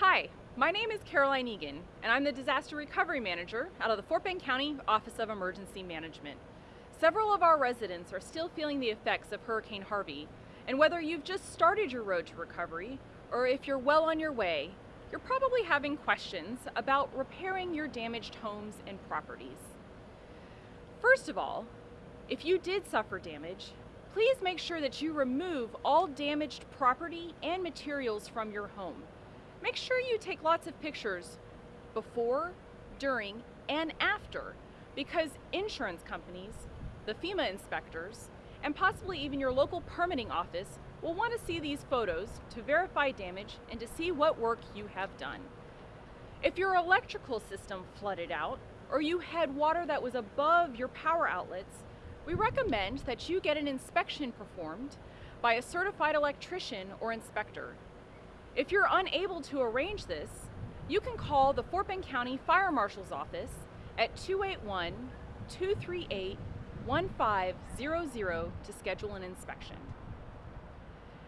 Hi, my name is Caroline Egan, and I'm the Disaster Recovery Manager out of the Fort Bend County Office of Emergency Management. Several of our residents are still feeling the effects of Hurricane Harvey, and whether you've just started your road to recovery or if you're well on your way, you're probably having questions about repairing your damaged homes and properties. First of all, if you did suffer damage, please make sure that you remove all damaged property and materials from your home. Make sure you take lots of pictures before, during, and after because insurance companies, the FEMA inspectors, and possibly even your local permitting office will want to see these photos to verify damage and to see what work you have done. If your electrical system flooded out or you had water that was above your power outlets, we recommend that you get an inspection performed by a certified electrician or inspector. If you're unable to arrange this, you can call the Fort Bend County Fire Marshal's Office at 281 238 1500 to schedule an inspection.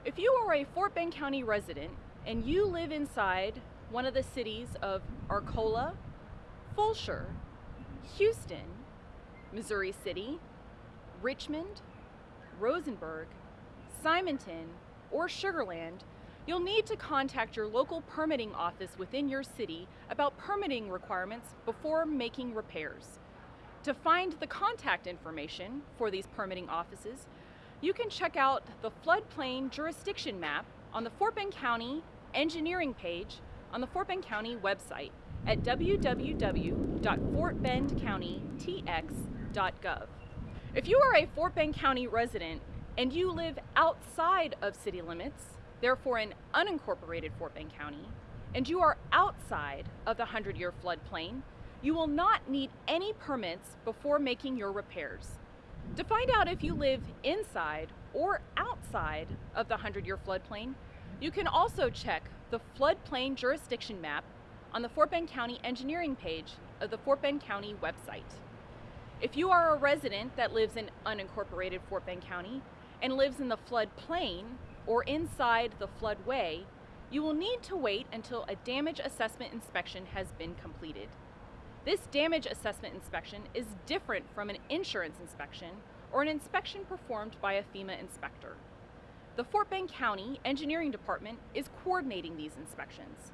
If you are a Fort Bend County resident and you live inside one of the cities of Arcola, Fulshear, Houston, Missouri City, Richmond, Rosenberg, Simonton, or Sugar Land, you'll need to contact your local permitting office within your city about permitting requirements before making repairs. To find the contact information for these permitting offices, you can check out the floodplain jurisdiction map on the Fort Bend County engineering page on the Fort Bend County website at www.fortbendcountytx.gov. If you are a Fort Bend County resident and you live outside of city limits, therefore in unincorporated Fort Bend County, and you are outside of the 100 year floodplain, you will not need any permits before making your repairs. To find out if you live inside or outside of the 100 year floodplain, you can also check the floodplain jurisdiction map on the Fort Bend County engineering page of the Fort Bend County website. If you are a resident that lives in unincorporated Fort Bend County and lives in the floodplain or inside the floodway, you will need to wait until a damage assessment inspection has been completed. This damage assessment inspection is different from an insurance inspection or an inspection performed by a FEMA inspector. The Fort Bend County Engineering Department is coordinating these inspections.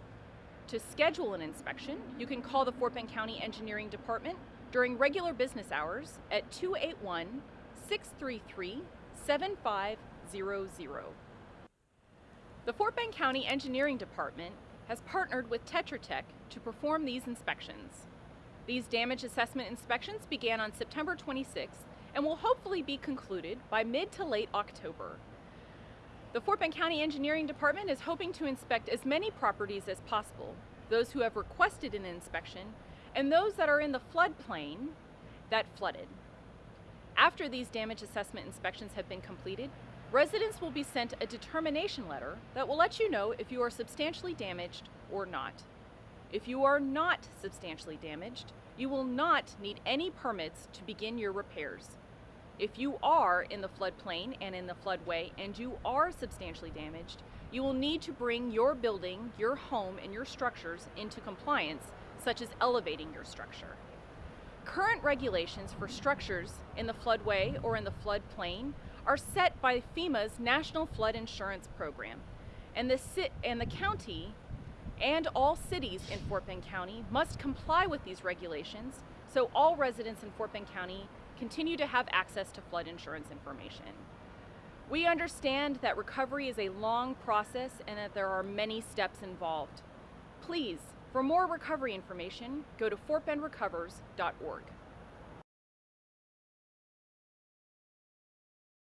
To schedule an inspection, you can call the Fort Bend County Engineering Department during regular business hours at 281 633 7500. The Fort Bend County Engineering Department has partnered with Tetra Tech to perform these inspections. These damage assessment inspections began on September 26th and will hopefully be concluded by mid to late October. The Fort Bend County Engineering Department is hoping to inspect as many properties as possible, those who have requested an inspection, and those that are in the floodplain that flooded. After these damage assessment inspections have been completed, residents will be sent a determination letter that will let you know if you are substantially damaged or not. If you are not substantially damaged, you will not need any permits to begin your repairs. If you are in the floodplain and in the floodway and you are substantially damaged, you will need to bring your building, your home, and your structures into compliance, such as elevating your structure. Current regulations for structures in the floodway or in the floodplain are set by FEMA's National Flood Insurance Program, and the, and the county and all cities in Fort Bend County must comply with these regulations so all residents in Fort Bend County continue to have access to flood insurance information. We understand that recovery is a long process and that there are many steps involved. Please, for more recovery information, go to fortbendrecovers.org.